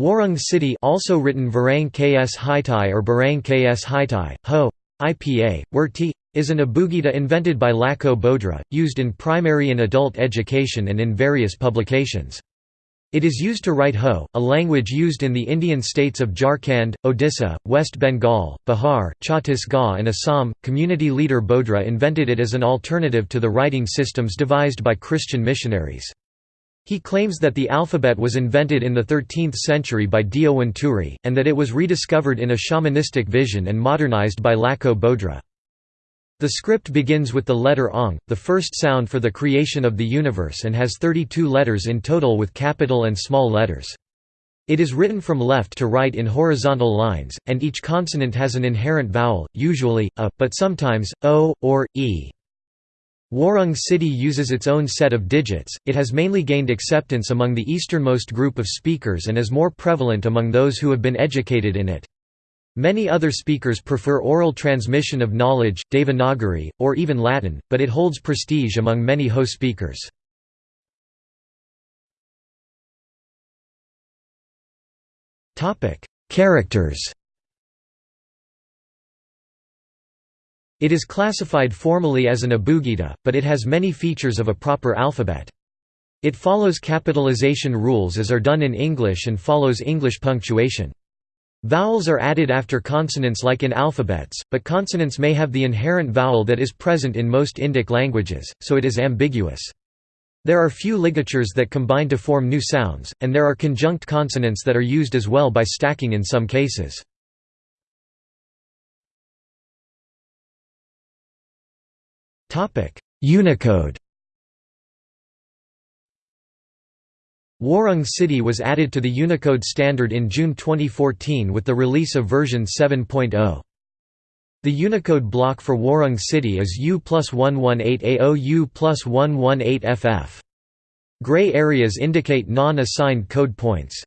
Warang Citi also written Varang Kshiti or Barang Kshiti, Ho, IPA, Wurti, is an abugida invented by Lako Bodra, used in primary and adult education and in various publications. It is used to write Ho, a language used in the Indian states of Jharkhand, Odisha, West Bengal, Bihar, Chhattisgarh, and Assam. Community leader Bodra invented it as an alternative to the writing systems devised by Christian missionaries. He claims that the alphabet was invented in the 13th century by Diyo and that it was rediscovered in a shamanistic vision and modernized by Lako Bodra. The script begins with the letter Ong, the first sound for the creation of the universe and has 32 letters in total with capital and small letters. It is written from left to right in horizontal lines, and each consonant has an inherent vowel, usually, a, but sometimes, o, or, e. Warang Citi uses its own set of digits, it has mainly gained acceptance among the easternmost group of speakers and is more prevalent among those who have been educated in it. Many other speakers prefer oral transmission of knowledge, Devanagari, or even Latin, but it holds prestige among many Ho speakers. Characters It is classified formally as an abugida, but it has many features of a proper alphabet. It follows capitalization rules as are done in English and follows English punctuation. Vowels are added after consonants like in alphabets, but consonants may have the inherent vowel that is present in most Indic languages, so it is ambiguous. There are few ligatures that combine to form new sounds, and there are conjunct consonants that are used as well by stacking in some cases. Unicode Warang Citi was added to the Unicode standard in June 2014 with the release of version 7.0. The Unicode block for Warang Citi is U plus 118AO U plus 118FF. Gray areas indicate non-assigned code points.